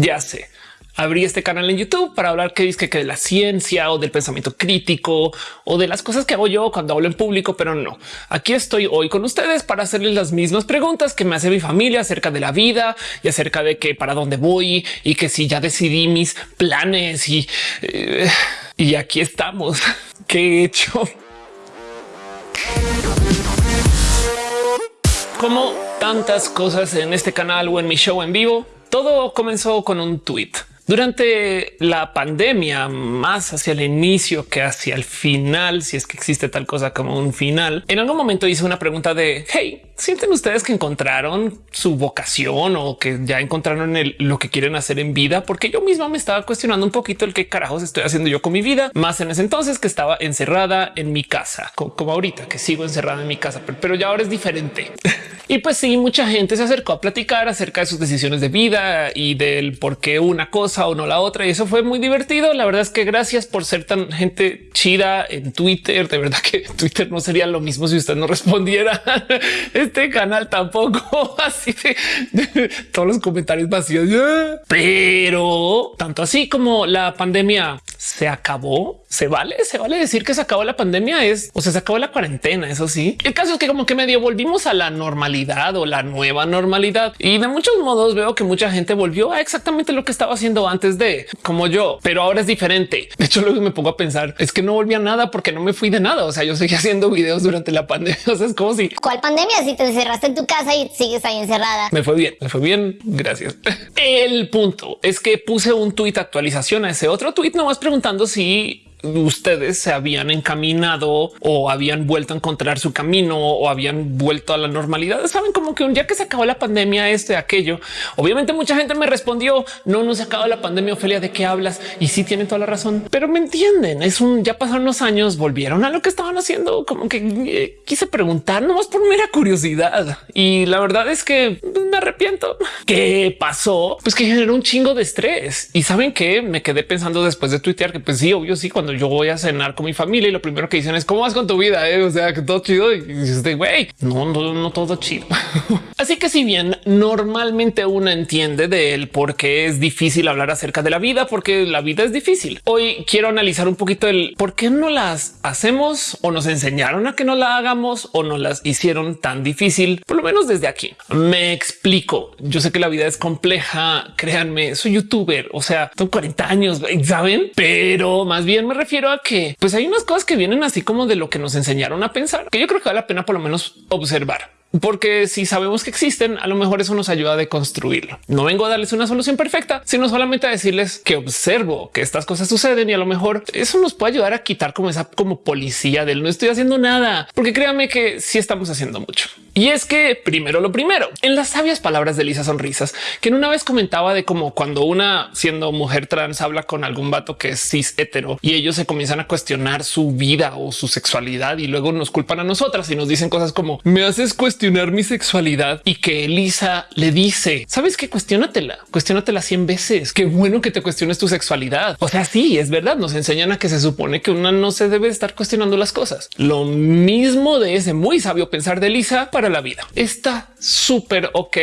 Ya sé abrí este canal en YouTube para hablar que dice que de la ciencia o del pensamiento crítico o de las cosas que hago yo cuando hablo en público, pero no. Aquí estoy hoy con ustedes para hacerles las mismas preguntas que me hace mi familia acerca de la vida y acerca de que para dónde voy y que si ya decidí mis planes y, eh, y aquí estamos. ¿Qué he hecho? Como tantas cosas en este canal o en mi show en vivo, todo comenzó con un tweet. Durante la pandemia, más hacia el inicio que hacia el final, si es que existe tal cosa como un final, en algún momento hice una pregunta de hey, sienten ustedes que encontraron su vocación o que ya encontraron lo que quieren hacer en vida? Porque yo misma me estaba cuestionando un poquito el qué carajos estoy haciendo yo con mi vida, más en ese entonces que estaba encerrada en mi casa, como ahorita que sigo encerrada en mi casa, pero ya ahora es diferente. y pues sí, mucha gente se acercó a platicar acerca de sus decisiones de vida y del por qué una cosa o no la otra. Y eso fue muy divertido. La verdad es que gracias por ser tan gente chida en Twitter. De verdad que Twitter no sería lo mismo si usted no respondiera. Este canal tampoco. Así de, todos los comentarios vacíos. Pero tanto así como la pandemia se acabó, se vale, se vale decir que se acabó la pandemia es o sea, se acabó la cuarentena. Eso sí, el caso es que como que medio volvimos a la normalidad o la nueva normalidad y de muchos modos veo que mucha gente volvió a exactamente lo que estaba haciendo antes de como yo, pero ahora es diferente. De hecho, luego me pongo a pensar es que no volví a nada porque no me fui de nada. O sea, yo seguí haciendo videos durante la pandemia. O sea, es como si cuál pandemia si te encerraste en tu casa y sigues ahí encerrada. Me fue bien, me fue bien. Gracias. El punto es que puse un tweet actualización a ese otro tweet nomás preguntando si ustedes se habían encaminado o habían vuelto a encontrar su camino o habían vuelto a la normalidad. Saben como que un día que se acabó la pandemia, este, aquello. Obviamente mucha gente me respondió no, no se acabó la pandemia. Ophelia, de qué hablas? Y sí tienen toda la razón, pero me entienden. Es un ya pasaron unos años, volvieron a lo que estaban haciendo. Como que eh, quise preguntar nomás por mera curiosidad. Y la verdad es que me arrepiento. ¿Qué pasó? Pues que generó un chingo de estrés. Y saben que me quedé pensando después de tuitear que pues sí, obvio, sí, cuando yo voy a cenar con mi familia y lo primero que dicen es cómo vas con tu vida. Eh? O sea, que todo chido y dices, güey, no, no, no todo chido. Así que si bien normalmente uno entiende del por qué es difícil hablar acerca de la vida, porque la vida es difícil. Hoy quiero analizar un poquito el por qué no las hacemos o nos enseñaron a que no la hagamos o no las hicieron tan difícil, por lo menos desde aquí. Me explico. Yo sé que la vida es compleja. Créanme, soy youtuber, o sea, tengo 40 años, saben, pero más bien me refiero a que pues hay unas cosas que vienen así como de lo que nos enseñaron a pensar, que yo creo que vale la pena por lo menos observar porque si sabemos que existen, a lo mejor eso nos ayuda a deconstruirlo. No vengo a darles una solución perfecta, sino solamente a decirles que observo que estas cosas suceden y a lo mejor eso nos puede ayudar a quitar como esa como policía del no estoy haciendo nada, porque créanme que sí estamos haciendo mucho. Y es que primero lo primero, en las sabias palabras de Lisa Sonrisas, que en una vez comentaba de cómo cuando una siendo mujer trans habla con algún vato que es cis hetero y ellos se comienzan a cuestionar su vida o su sexualidad y luego nos culpan a nosotras y nos dicen cosas como me haces cuestionar cuestionar mi sexualidad y que Elisa le dice, sabes que cuestionatela, cuestionatela 100 veces. Qué bueno que te cuestiones tu sexualidad. O sea, sí, es verdad. Nos enseñan a que se supone que una no se debe estar cuestionando las cosas. Lo mismo de ese muy sabio pensar de Elisa para la vida. Está súper ok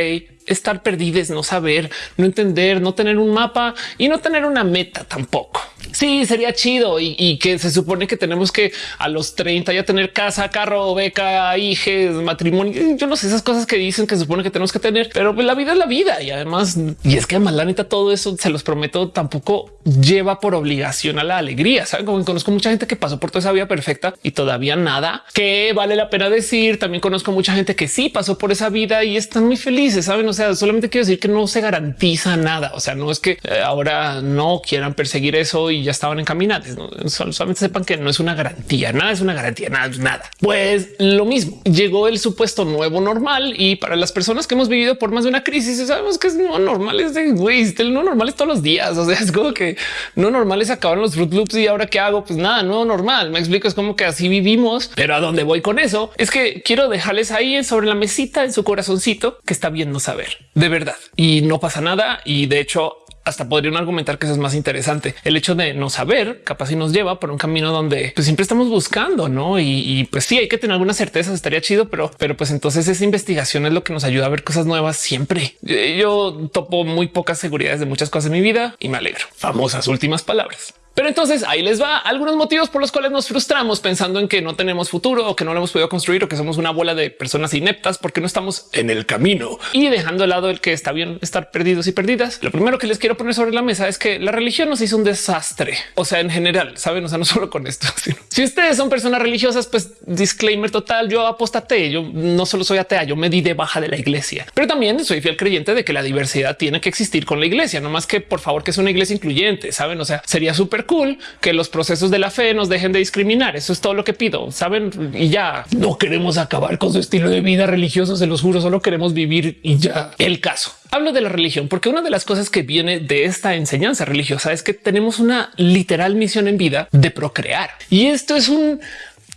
estar perdidos, no saber, no entender, no tener un mapa y no tener una meta tampoco. Sí, sería chido y, que se supone que tenemos que a los 30 ya tener casa, carro, beca, hijos, matrimonio. Yo no sé esas cosas que dicen que se supone que tenemos que tener, pero pues la vida es la vida y además, y es que además la neta todo eso se los prometo tampoco lleva por obligación a la alegría. Saben como conozco mucha gente que pasó por toda esa vida perfecta y todavía nada que vale la pena decir. También conozco mucha gente que sí pasó por esa vida y están muy felices. Saben? O sea, solamente quiero decir que no se garantiza nada. O sea, no es que eh, ahora no quieran perseguir eso y ya estaban encaminados. Solamente sepan que no es una garantía. Nada es una garantía, nada, nada. Pues lo mismo llegó el supuesto nuevo normal y para las personas que hemos vivido por más de una crisis, sabemos que es no normal. Es de güey, el no normal es todos los días. O sea, es como que no normal es acabar los Fruit Loops y ahora qué hago? Pues nada, no normal. Me explico. Es como que así vivimos, pero a dónde voy con eso es que quiero dejarles ahí sobre la mesita en su corazoncito que está bien no saber de verdad y no pasa nada. Y de hecho, hasta podrían argumentar que eso es más interesante. El hecho de no saber capaz y nos lleva por un camino donde pues, siempre estamos buscando, no? Y, pues sí, hay que tener algunas certezas. Estaría chido, pero, pero pues entonces esa investigación es lo que nos ayuda a ver cosas nuevas siempre. Yo topo muy pocas seguridades de muchas cosas en mi vida y me alegro. Famosas últimas palabras. Pero entonces ahí les va algunos motivos por los cuales nos frustramos pensando en que no tenemos futuro o que no lo hemos podido construir o que somos una bola de personas ineptas porque no estamos en el camino y dejando de lado el que está bien estar perdidos y perdidas. Lo primero que les quiero poner sobre la mesa es que la religión nos hizo un desastre. O sea, en general, saben, o sea, no solo con esto. Si ustedes son personas religiosas, pues disclaimer total. Yo apostate. Yo no solo soy atea, yo me di de baja de la iglesia, pero también soy fiel creyente de que la diversidad tiene que existir con la iglesia, no más que por favor que es una iglesia incluyente. Saben, o sea, sería súper cool que los procesos de la fe nos dejen de discriminar. Eso es todo lo que pido. Saben, y ya no queremos acabar con su estilo de vida religioso. Se los juro, solo queremos vivir y ya el caso. Hablo de la religión porque una de las cosas que viene de esta enseñanza religiosa es que tenemos una literal misión en vida de procrear. Y esto es un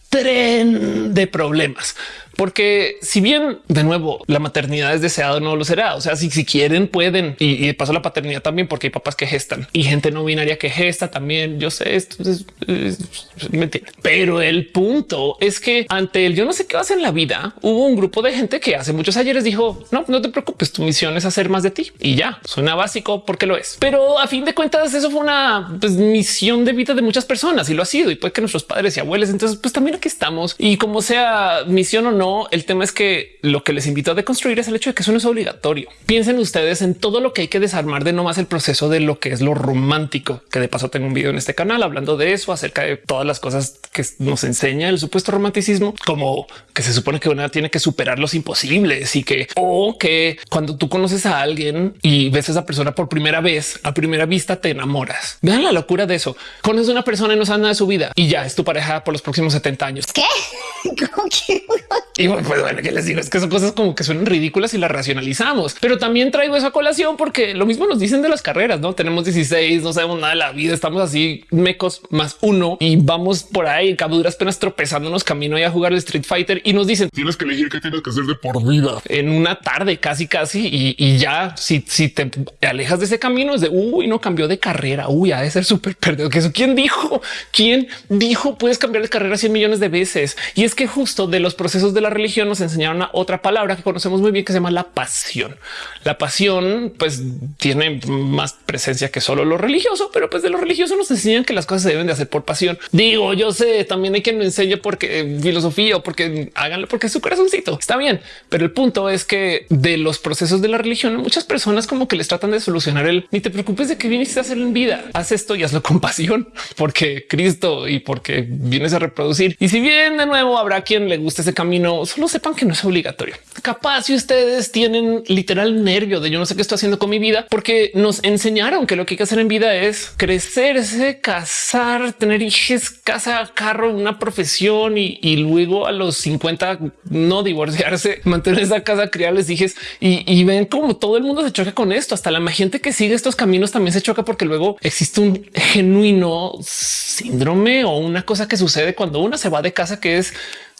tren de problemas porque si bien de nuevo la maternidad es deseada, no lo será. O sea, si, si quieren pueden y, de paso la paternidad también, porque hay papás que gestan y gente no binaria que gesta también. Yo sé esto es, mentira, pero el punto es que ante el yo no sé qué vas en la vida, hubo un grupo de gente que hace muchos ayeres dijo no, no te preocupes, tu misión es hacer más de ti y ya suena básico porque lo es. Pero a fin de cuentas, eso fue una pues, misión de vida de muchas personas y lo ha sido. Y puede que nuestros padres y abuelos. Entonces, pues también aquí estamos y como sea misión o no, el tema es que lo que les invito a deconstruir es el hecho de que eso no es obligatorio. Piensen ustedes en todo lo que hay que desarmar de no más el proceso de lo que es lo romántico, que de paso tengo un video en este canal hablando de eso, acerca de todas las cosas que nos enseña el supuesto romanticismo, como que se supone que una tiene que superar los imposibles y que o que cuando tú conoces a alguien y ves a esa persona por primera vez, a primera vista te enamoras. Vean la locura de eso. Conoces a una persona y no sabes nada de su vida y ya es tu pareja por los próximos 70 años. ¿Qué? Y pues bueno, que les digo es que son cosas como que suenan ridículas y las racionalizamos, pero también traigo esa colación porque lo mismo nos dicen de las carreras, no tenemos 16, no sabemos nada de la vida, estamos así mecos más uno y vamos por ahí. Cabuduras penas tropezándonos camino y a jugar el Street Fighter y nos dicen tienes que elegir qué tienes que hacer de por vida. en una tarde casi casi y, ya si, si te alejas de ese camino es de uy no cambió de carrera, uy ha de ser súper perdido. Que eso quién dijo, quién dijo puedes cambiar de carrera 100 millones de veces y es que justo de los procesos de la religión nos enseñaron a otra palabra que conocemos muy bien que se llama la pasión. La pasión pues tiene más presencia que solo lo religioso, pero pues de lo religioso nos enseñan que las cosas se deben de hacer por pasión. Digo, yo sé, también hay quien me enseñe porque eh, filosofía o porque háganlo porque su corazoncito. Está bien, pero el punto es que de los procesos de la religión, muchas personas como que les tratan de solucionar el ni te preocupes de que viniste a hacer en vida. Haz esto y hazlo con pasión porque Cristo y porque vienes a reproducir. Y si bien de nuevo habrá quien le guste ese camino, solo sepan que no es obligatorio. Capaz si ustedes tienen literal nervio de yo no sé qué estoy haciendo con mi vida, porque nos enseñaron que lo que hay que hacer en vida es crecerse, casar, tener hijos, casa, carro, una profesión y, luego a los 50 no divorciarse, mantener esa casa, criarles hijos y, y ven como todo el mundo se choca con esto. Hasta la gente que sigue estos caminos también se choca porque luego existe un genuino síndrome o una cosa que sucede cuando una se va de casa que es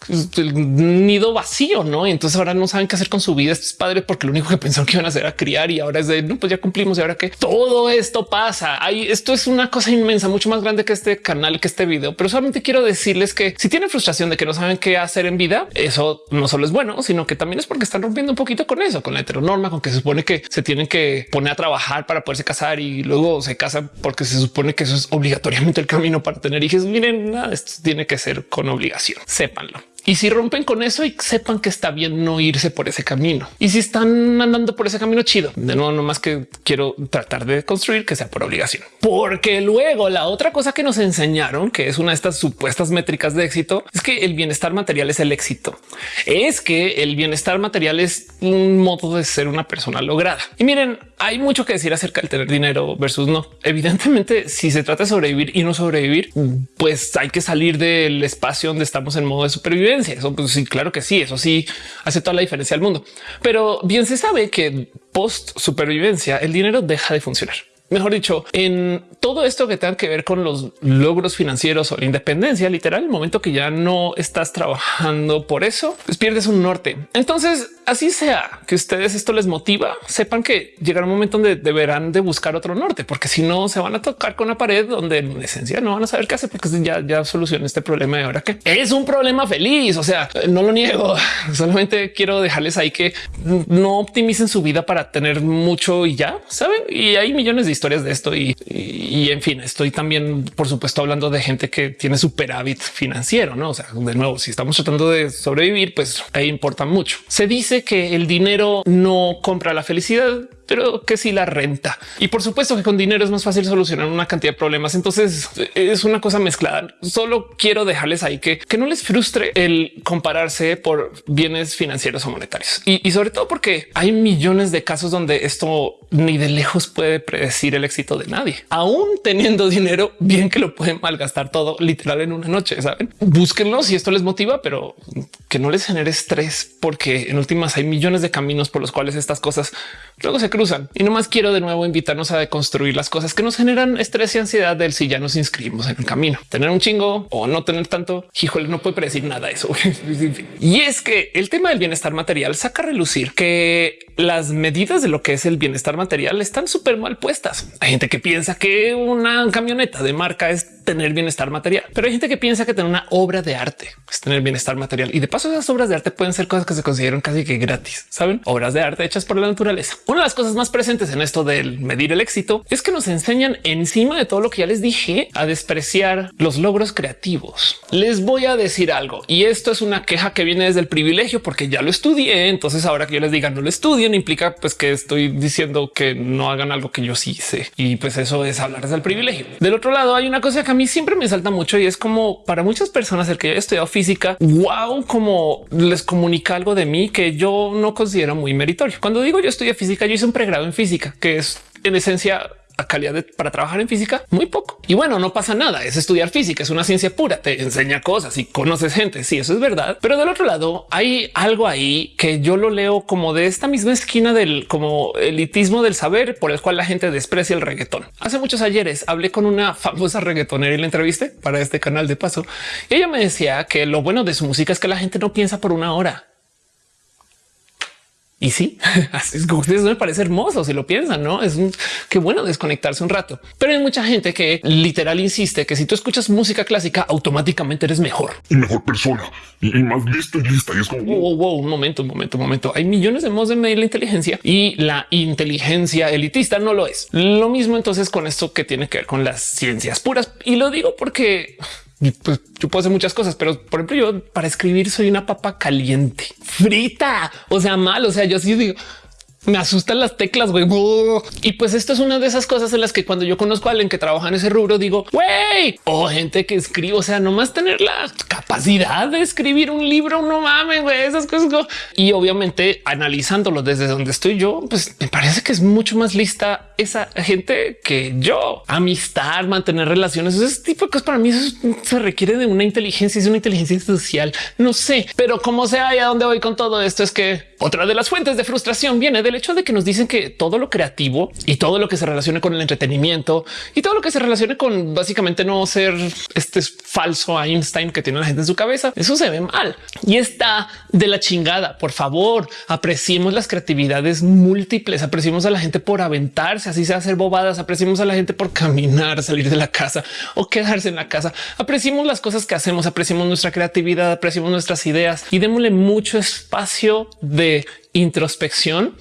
el nido vacío, no? Y entonces ahora no saben qué hacer con su vida. Estos padres, porque lo único que pensaron que iban a hacer era criar y ahora es de no, pues ya cumplimos. Y ahora que todo esto pasa ahí, esto es una cosa inmensa, mucho más grande que este canal, que este video. Pero solamente quiero decirles que si tienen frustración de que no saben qué hacer en vida, eso no solo es bueno, sino que también es porque están rompiendo un poquito con eso, con la heteronorma, con que se supone que se tienen que poner a trabajar para poderse casar y luego se casan porque se supone que eso es obligatoriamente el camino para tener hijos. Miren, nada, esto tiene que ser con obligación. Sépanlo. Y si rompen con eso y sepan que está bien no irse por ese camino. Y si están andando por ese camino chido, de nuevo, no más que quiero tratar de construir que sea por obligación. Porque luego la otra cosa que nos enseñaron, que es una de estas supuestas métricas de éxito, es que el bienestar material es el éxito. Es que el bienestar material es un modo de ser una persona lograda. Y miren, hay mucho que decir acerca del tener dinero versus no. Evidentemente, si se trata de sobrevivir y no sobrevivir, pues hay que salir del espacio donde estamos en modo de supervivencia eso pues sí, claro que sí, eso sí hace toda la diferencia al mundo. Pero bien se sabe que post supervivencia el dinero deja de funcionar. Mejor dicho, en todo esto que tenga que ver con los logros financieros o la independencia, literal, el momento que ya no estás trabajando por eso, pues pierdes un norte. Entonces, así sea que ustedes esto les motiva, sepan que llegará un momento donde deberán de buscar otro norte, porque si no se van a tocar con la pared donde en esencia no van a saber qué hacer, porque ya, ya solucioné este problema y ahora que es un problema feliz. O sea, no lo niego, solamente quiero dejarles ahí que no optimicen su vida para tener mucho y ya saben. Y hay millones de historias de esto y, y, en fin, estoy también, por supuesto, hablando de gente que tiene superávit financiero, no? O sea, de nuevo, si estamos tratando de sobrevivir, pues ahí importa mucho. Se dice que el dinero no compra la felicidad, pero que sí la renta. Y por supuesto que con dinero es más fácil solucionar una cantidad de problemas. Entonces es una cosa mezclada. Solo quiero dejarles ahí que, que no les frustre el compararse por bienes financieros o monetarios. Y, y sobre todo porque hay millones de casos donde esto ni de lejos puede predecir el éxito de nadie. Aún teniendo dinero, bien que lo pueden malgastar todo literal en una noche. Saben, búsquenlo si esto les motiva, pero que no les genere estrés, porque en últimas hay millones de caminos por los cuales estas cosas luego se cruzan. Y no más quiero de nuevo invitarnos a deconstruir las cosas que nos generan estrés y ansiedad del si ya nos inscribimos en el camino. Tener un chingo o no tener tanto, híjole, no puede predecir nada de eso. y es que el tema del bienestar material saca a relucir que las medidas de lo que es el bienestar material están súper mal puestas. Hay gente que piensa que una camioneta de marca es tener bienestar material, pero hay gente que piensa que tener una obra de arte es tener bienestar material. Y de paso, esas obras de arte pueden ser cosas que se consideran casi que gratis. Saben, obras de arte hechas por la naturaleza. Una de las cosas más presentes en esto del medir el éxito es que nos enseñan encima de todo lo que ya les dije a despreciar los logros creativos. Les voy a decir algo y esto es una queja que viene desde el privilegio porque ya lo estudié. Entonces ahora que yo les diga no lo estudien implica pues que estoy diciendo que no hagan algo que yo sí sé y pues eso es hablar desde el privilegio. Del otro lado hay una cosa que a mí siempre me salta mucho y es como para muchas personas el que he estudiado física, wow, como les comunica algo de mí que yo no considero muy meritorio. Cuando digo yo estudié física, yo hice un pregrado en física, que es en esencia a calidad para trabajar en física muy poco. Y bueno, no pasa nada. Es estudiar física, es una ciencia pura, te enseña cosas y conoces gente. Sí, eso es verdad. Pero del otro lado hay algo ahí que yo lo leo como de esta misma esquina del como elitismo del saber por el cual la gente desprecia el reggaetón. Hace muchos ayeres hablé con una famosa reggaetonera y la entrevisté para este canal de paso. Y ella me decía que lo bueno de su música es que la gente no piensa por una hora y sí, así es como ustedes me parece hermoso si lo piensan, no es un, qué bueno desconectarse un rato, pero hay mucha gente que literal insiste que si tú escuchas música clásica, automáticamente eres mejor y mejor persona y, más listo y lista. Y es como wow, wow, un momento, un momento, un momento. Hay millones de modos de medir la inteligencia y la inteligencia elitista no lo es. Lo mismo entonces con esto que tiene que ver con las ciencias puras. Y lo digo porque pues yo puedo hacer muchas cosas, pero por ejemplo, yo para escribir soy una papa caliente, frita, o sea, mal. O sea, yo sí digo, me asustan las teclas, güey. Y pues esto es una de esas cosas en las que cuando yo conozco a alguien que trabaja en ese rubro, digo, güey, o gente que escribe, o sea, nomás tener la capacidad de escribir un libro, no mames, güey, esas cosas. Y obviamente analizándolo desde donde estoy yo, pues me parece que es mucho más lista esa gente que yo. Amistad, mantener relaciones, ese tipo de cosas para mí eso se requiere de una inteligencia, es una inteligencia social. No sé, pero como sea y a dónde voy con todo esto es que otra de las fuentes de frustración viene del hecho de que nos dicen que todo lo creativo y todo lo que se relacione con el entretenimiento y todo lo que se relacione con básicamente no ser este falso Einstein que tiene la gente en su cabeza, eso se ve mal. Y está de la chingada. Por favor, apreciemos las creatividades múltiples, apreciemos a la gente por aventarse, así sea hacer bobadas, apreciemos a la gente por caminar, salir de la casa o quedarse en la casa. Apreciemos las cosas que hacemos, apreciemos nuestra creatividad, apreciemos nuestras ideas y démosle mucho espacio de introspección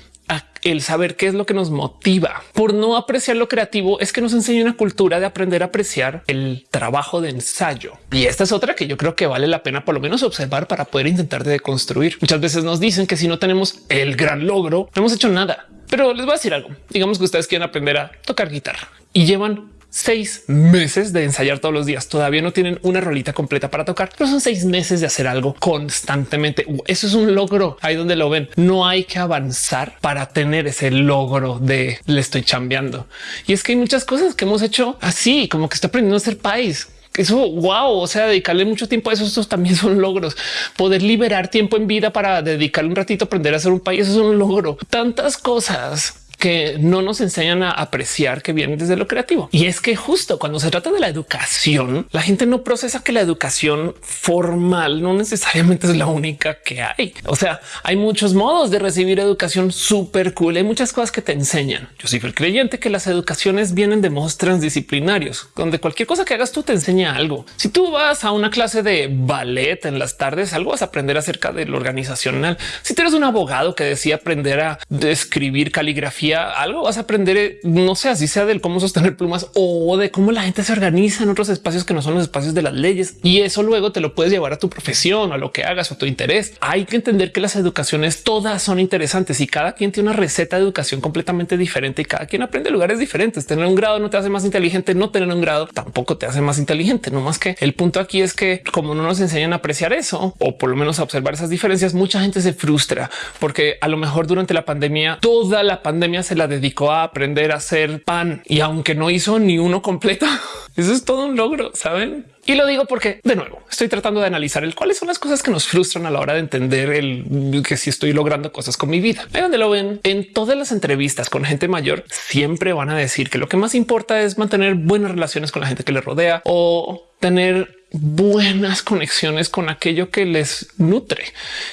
el saber qué es lo que nos motiva por no apreciar lo creativo es que nos enseña una cultura de aprender a apreciar el trabajo de ensayo. Y esta es otra que yo creo que vale la pena por lo menos observar para poder intentar de construir. Muchas veces nos dicen que si no tenemos el gran logro, no hemos hecho nada. Pero les voy a decir algo. Digamos que ustedes quieren aprender a tocar guitarra y llevan seis meses de ensayar todos los días. Todavía no tienen una rolita completa para tocar, pero son seis meses de hacer algo constantemente. Eso es un logro ahí donde lo ven. No hay que avanzar para tener ese logro de le estoy chambeando. Y es que hay muchas cosas que hemos hecho así, como que estoy aprendiendo a ser país. Eso wow, o sea, dedicarle mucho tiempo a eso. Estos también son logros. Poder liberar tiempo en vida para dedicarle un ratito a aprender a hacer un país. Eso es un logro. Tantas cosas que no nos enseñan a apreciar que vienen desde lo creativo. Y es que justo cuando se trata de la educación, la gente no procesa que la educación formal no necesariamente es la única que hay. O sea, hay muchos modos de recibir educación súper cool. Hay muchas cosas que te enseñan. Yo soy el creyente que las educaciones vienen de modos transdisciplinarios, donde cualquier cosa que hagas tú te enseña algo. Si tú vas a una clase de ballet en las tardes, algo vas a aprender acerca de lo organizacional. Si tú eres un abogado que decía aprender a escribir caligrafía, algo vas a aprender, no sé, así sea del cómo sostener plumas o de cómo la gente se organiza en otros espacios que no son los espacios de las leyes. Y eso luego te lo puedes llevar a tu profesión a lo que hagas o tu interés. Hay que entender que las educaciones todas son interesantes y cada quien tiene una receta de educación completamente diferente y cada quien aprende lugares diferentes. Tener un grado no te hace más inteligente, no tener un grado tampoco te hace más inteligente. No más que el punto aquí es que como no nos enseñan a apreciar eso o por lo menos a observar esas diferencias, mucha gente se frustra porque a lo mejor durante la pandemia, toda la pandemia se la dedicó a aprender a hacer pan y aunque no hizo ni uno completo, eso es todo un logro, saben? Y lo digo porque de nuevo estoy tratando de analizar el cuáles son las cosas que nos frustran a la hora de entender el que si estoy logrando cosas con mi vida. Ahí donde lo ven en todas las entrevistas con gente mayor, siempre van a decir que lo que más importa es mantener buenas relaciones con la gente que le rodea o tener buenas conexiones con aquello que les nutre.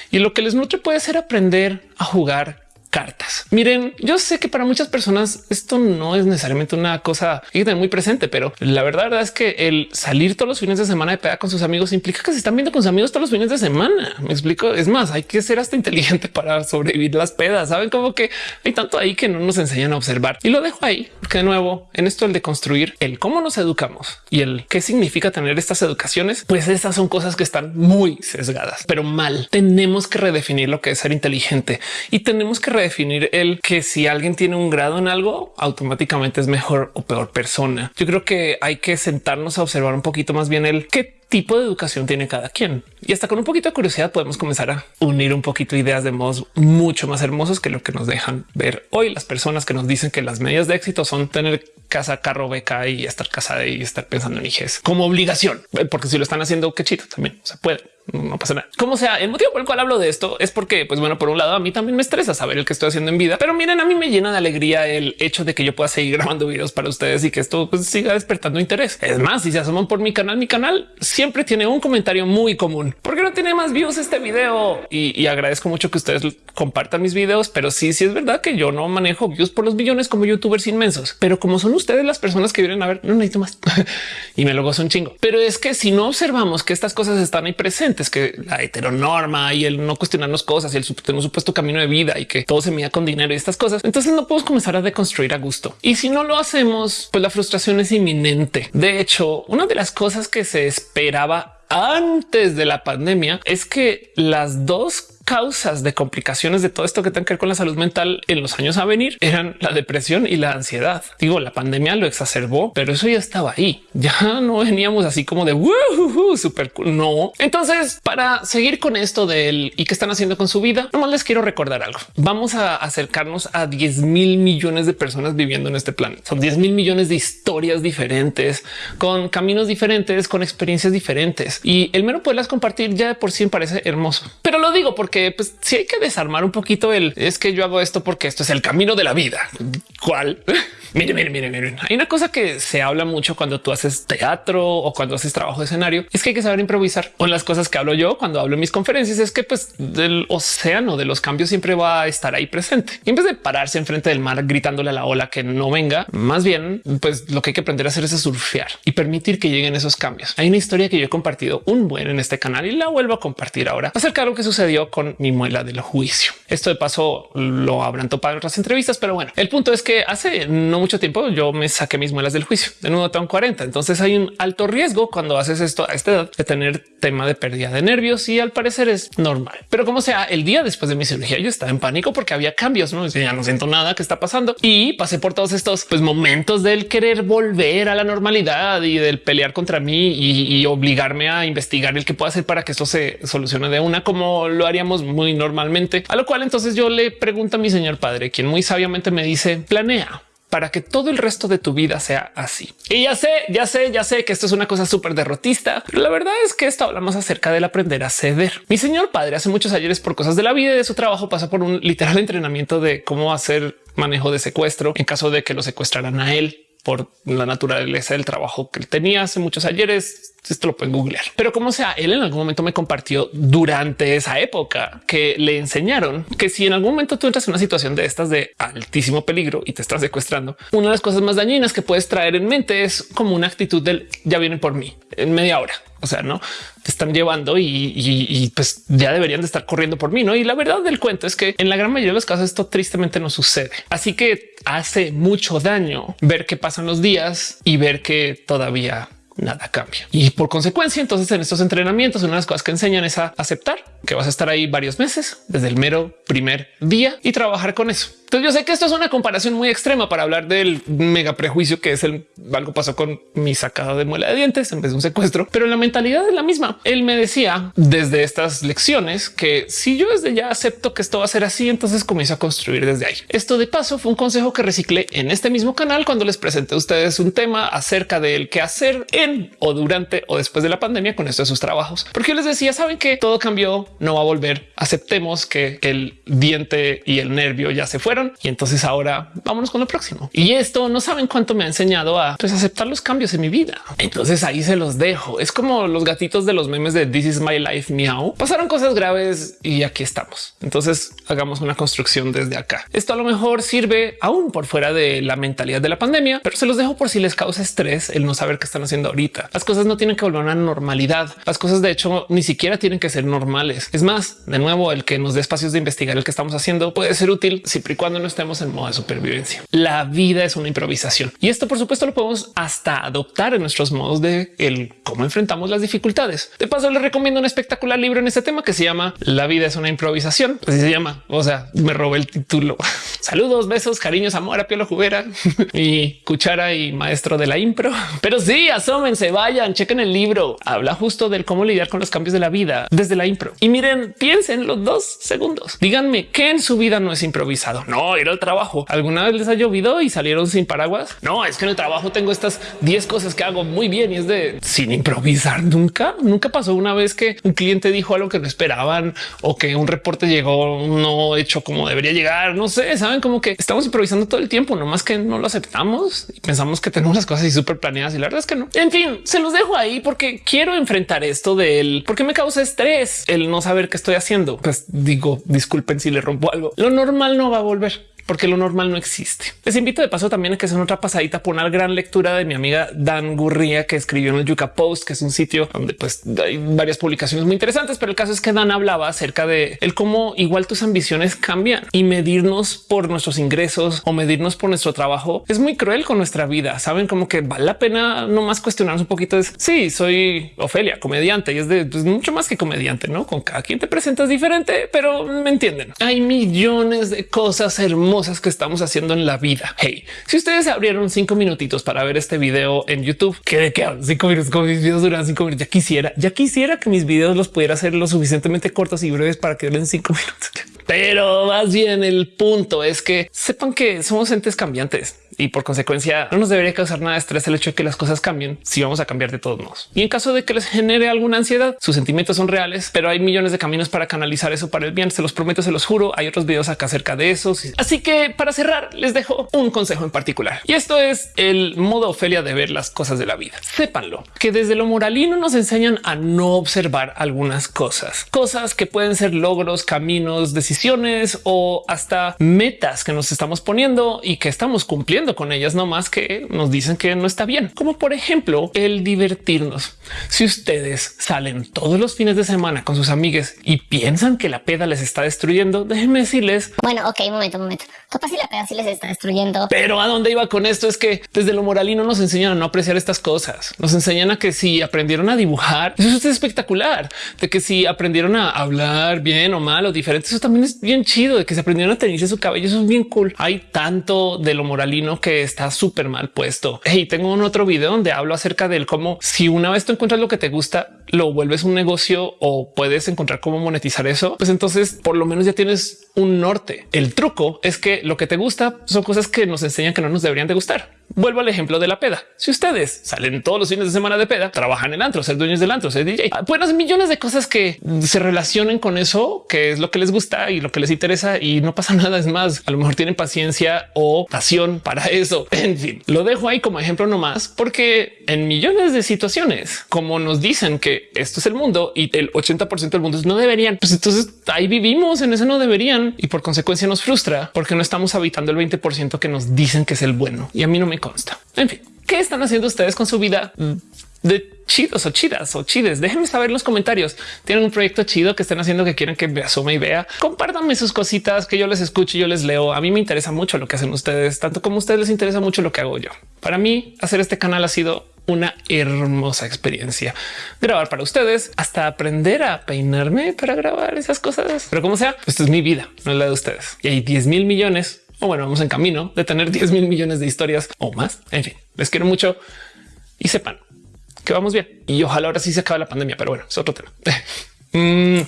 Y lo que les nutre puede ser aprender a jugar cartas. Miren, yo sé que para muchas personas esto no es necesariamente una cosa que tener muy presente, pero la verdad, es que el salir todos los fines de semana de peda con sus amigos implica que se están viendo con sus amigos todos los fines de semana. Me explico. Es más, hay que ser hasta inteligente para sobrevivir las pedas. Saben como que hay tanto ahí que no nos enseñan a observar y lo dejo ahí porque de nuevo en esto el de construir el cómo nos educamos y el qué significa tener estas educaciones, pues estas son cosas que están muy sesgadas, pero mal. Tenemos que redefinir lo que es ser inteligente y tenemos que definir el que si alguien tiene un grado en algo, automáticamente es mejor o peor persona. Yo creo que hay que sentarnos a observar un poquito más bien el qué tipo de educación tiene cada quien. Y hasta con un poquito de curiosidad podemos comenzar a unir un poquito ideas de modos mucho más hermosos que lo que nos dejan ver hoy las personas que nos dicen que las medidas de éxito son tener casa, carro, beca y estar casada y estar pensando en hijos como obligación, porque si lo están haciendo, qué chido también se puede no pasa nada. Como sea, el motivo por el cual hablo de esto es porque, pues bueno, por un lado a mí también me estresa saber el que estoy haciendo en vida, pero miren, a mí me llena de alegría el hecho de que yo pueda seguir grabando videos para ustedes y que esto pues, siga despertando interés. Es más, si se asoman por mi canal, mi canal siempre tiene un comentario muy común. ¿Por qué no tiene más views este video? Y, agradezco mucho que ustedes compartan mis videos, pero sí, sí es verdad que yo no manejo views por los billones como youtubers inmensos, pero como son ustedes las personas que vienen a ver, no necesito más y me lo gozo un chingo. Pero es que si no observamos que estas cosas están ahí presentes, que la heteronorma y el no cuestionarnos cosas y el tener un supuesto camino de vida y que todo se mida con dinero y estas cosas, entonces no podemos comenzar a deconstruir a gusto. Y si no lo hacemos, pues la frustración es inminente. De hecho, una de las cosas que se antes de la pandemia es que las dos causas de complicaciones de todo esto que tiene que ver con la salud mental en los años a venir eran la depresión y la ansiedad. Digo, la pandemia lo exacerbó, pero eso ya estaba ahí. Ya no veníamos así como de súper cool. No. Entonces, para seguir con esto del y qué están haciendo con su vida, nomás les quiero recordar algo. Vamos a acercarnos a 10 mil millones de personas viviendo en este planeta. Son 10 mil millones de historias diferentes, con caminos diferentes, con experiencias diferentes. Y el mero poderlas compartir ya de por sí me parece hermoso. Pero lo digo porque que pues sí hay que desarmar un poquito el es que yo hago esto porque esto es el camino de la vida. ¿Cuál? miren, miren, miren, miren. Hay una cosa que se habla mucho cuando tú haces teatro o cuando haces trabajo de escenario, es que hay que saber improvisar. Con las cosas que hablo yo cuando hablo en mis conferencias es que pues del océano de los cambios siempre va a estar ahí presente. Y en vez de pararse enfrente del mar gritándole a la ola que no venga, más bien pues lo que hay que aprender a hacer es surfear y permitir que lleguen esos cambios. Hay una historia que yo he compartido un buen en este canal y la vuelvo a compartir ahora acerca de lo que sucedió con mi muela del juicio. Esto de paso lo habrán topado en otras entrevistas, pero bueno, el punto es que hace no mucho tiempo yo me saqué mis muelas del juicio. De nuevo tengo 40. Entonces hay un alto riesgo cuando haces esto a esta edad de tener tema de pérdida de nervios y al parecer es normal. Pero como sea, el día después de mi cirugía yo estaba en pánico porque había cambios, no ya no siento nada que está pasando y pasé por todos estos pues, momentos del querer volver a la normalidad y del pelear contra mí y, y obligarme a investigar el que pueda hacer para que esto se solucione de una como lo haríamos muy normalmente. A lo cual entonces yo le pregunto a mi señor padre, quien muy sabiamente me dice planea para que todo el resto de tu vida sea así. Y ya sé, ya sé, ya sé que esto es una cosa súper derrotista, pero la verdad es que esto hablamos acerca del aprender a ceder. Mi señor padre hace muchos ayeres por cosas de la vida y de su trabajo pasa por un literal entrenamiento de cómo hacer manejo de secuestro en caso de que lo secuestraran a él por la naturaleza del trabajo que él tenía hace muchos ayeres. Esto lo pueden googlear, pero como sea, él en algún momento me compartió durante esa época que le enseñaron que si en algún momento tú entras en una situación de estas de altísimo peligro y te estás secuestrando, una de las cosas más dañinas que puedes traer en mente es como una actitud del ya vienen por mí en media hora. O sea, no te están llevando y, pues ya deberían de estar corriendo por mí. No, y la verdad del cuento es que en la gran mayoría de los casos esto tristemente no sucede. Así que hace mucho daño ver que pasan los días y ver que todavía nada cambia. Y por consecuencia, entonces en estos entrenamientos, una de las cosas que enseñan es a aceptar que vas a estar ahí varios meses desde el mero primer día y trabajar con eso. Entonces yo sé que esto es una comparación muy extrema para hablar del mega prejuicio que es el algo pasó con mi sacada de muela de dientes en vez de un secuestro, pero la mentalidad es la misma. Él me decía desde estas lecciones que si yo desde ya acepto que esto va a ser así, entonces comienzo a construir desde ahí. Esto de paso fue un consejo que reciclé en este mismo canal cuando les presenté a ustedes un tema acerca del qué hacer en o durante o después de la pandemia con esto de sus trabajos, porque yo les decía, saben que todo cambió, no va a volver. Aceptemos que el diente y el nervio ya se fueron y entonces ahora vámonos con lo próximo. Y esto no saben cuánto me ha enseñado a pues, aceptar los cambios en mi vida. Entonces ahí se los dejo. Es como los gatitos de los memes de This is my life miau. Pasaron cosas graves y aquí estamos. Entonces hagamos una construcción desde acá. Esto a lo mejor sirve aún por fuera de la mentalidad de la pandemia, pero se los dejo por si les causa estrés el no saber qué están haciendo ahorita. Las cosas no tienen que volver a normalidad. Las cosas de hecho ni siquiera tienen que ser normales. Es más, de nuevo, el que nos dé espacios de investigar el que estamos haciendo puede ser útil siempre y cuando no estemos en modo de supervivencia. La vida es una improvisación y esto por supuesto lo podemos hasta adoptar en nuestros modos de el cómo enfrentamos las dificultades. De paso les recomiendo un espectacular libro en este tema que se llama La vida es una improvisación. Así se llama. O sea, me robé el título. Saludos, besos, cariños, amor a Pielo Jubera y cuchara y maestro de la impro. Pero sí, asómense, vayan, chequen el libro. Habla justo del cómo lidiar con los cambios de la vida desde la impro. Miren, piensen los dos segundos. Díganme qué en su vida no es improvisado. No, ir al trabajo. ¿Alguna vez les ha llovido y salieron sin paraguas? No, es que en el trabajo tengo estas 10 cosas que hago muy bien y es de sin improvisar nunca. Nunca pasó una vez que un cliente dijo algo que no esperaban o que un reporte llegó no hecho como debería llegar. No sé, saben como que estamos improvisando todo el tiempo, no más que no lo aceptamos y pensamos que tenemos las cosas y súper planeadas y la verdad es que no. En fin, se los dejo ahí porque quiero enfrentar esto del por qué me causa estrés el no saber qué estoy haciendo. Pues digo, disculpen si le rompo algo. Lo normal no va a volver porque lo normal no existe. Les invito de paso también a que sea otra pasadita por una gran lectura de mi amiga Dan Gurría que escribió en el Yuka Post, que es un sitio donde pues hay varias publicaciones muy interesantes, pero el caso es que Dan hablaba acerca de el cómo igual tus ambiciones cambian y medirnos por nuestros ingresos o medirnos por nuestro trabajo es muy cruel con nuestra vida. Saben como que vale la pena no más cuestionarnos un poquito. Es sí, soy Ofelia, comediante y es de pues, mucho más que comediante, no con cada quien te presentas diferente, pero me entienden. Hay millones de cosas hermosas que estamos haciendo en la vida. Hey, si ustedes abrieron cinco minutitos para ver este video en YouTube, que de qué cinco minutos, como mis videos duran cinco minutos, ya quisiera, ya quisiera que mis videos los pudiera hacer lo suficientemente cortos y breves para que duren cinco minutos. Pero más bien el punto es que sepan que somos entes cambiantes y por consecuencia no nos debería causar nada de estrés el hecho de que las cosas cambien si vamos a cambiar de todos modos. Y en caso de que les genere alguna ansiedad, sus sentimientos son reales, pero hay millones de caminos para canalizar eso para el bien. Se los prometo, se los juro. Hay otros videos acá acerca de eso. Así que para cerrar, les dejo un consejo en particular y esto es el modo Ofelia de ver las cosas de la vida. Sépanlo que desde lo moralino nos enseñan a no observar algunas cosas, cosas que pueden ser logros, caminos, decisiones o hasta metas que nos estamos poniendo y que estamos cumpliendo con ellas, no más que nos dicen que no está bien, como por ejemplo el divertirnos. Si ustedes salen todos los fines de semana con sus amigas y piensan que la peda les está destruyendo, déjenme decirles. Bueno, ok, un momento, un momento. Capaz si la peda sí les está destruyendo. Pero a dónde iba con esto es que desde lo moralino nos enseñan a no apreciar estas cosas. Nos enseñan a que si aprendieron a dibujar, eso es espectacular. De que si aprendieron a hablar bien o mal o diferente, eso también es bien chido. De que se aprendieron a tenerse su cabello, eso es bien cool. Hay tanto de lo moralino que está súper mal puesto. Y tengo un otro video donde hablo acerca del cómo si una vez tú encuentras lo que te gusta, lo vuelves un negocio o puedes encontrar cómo monetizar eso, pues entonces por lo menos ya tienes un norte. El truco es que lo que te gusta son cosas que nos enseñan que no nos deberían de gustar. Vuelvo al ejemplo de la peda. Si ustedes salen todos los fines de semana de peda, trabajan en antro, ser dueños del antro, ser DJ, buenas ah, millones de cosas que se relacionen con eso, que es lo que les gusta y lo que les interesa y no pasa nada. Es más, a lo mejor tienen paciencia o pasión para eso. En fin, lo dejo ahí como ejemplo nomás, porque en millones de situaciones, como nos dicen que esto es el mundo y el 80% del mundo no deberían, pues entonces ahí vivimos en eso no deberían y por consecuencia nos frustra porque no estamos habitando el 20% que nos dicen que es el bueno y a mí no me consta. En fin, ¿qué están haciendo ustedes con su vida? de chidos o chidas o chides. Déjenme saber en los comentarios. Tienen un proyecto chido que estén haciendo que quieren que me asome y vea. Compártanme sus cositas que yo les escucho y yo les leo. A mí me interesa mucho lo que hacen ustedes, tanto como a ustedes les interesa mucho lo que hago yo. Para mí, hacer este canal ha sido una hermosa experiencia. Grabar para ustedes hasta aprender a peinarme para grabar esas cosas. Pero como sea, esto es mi vida, no es la de ustedes. Y hay 10 mil millones o bueno, vamos en camino de tener 10 mil millones de historias o más. En fin, les quiero mucho y sepan que vamos bien. Y ojalá ahora sí se acabe la pandemia, pero bueno, es otro tema. Mm.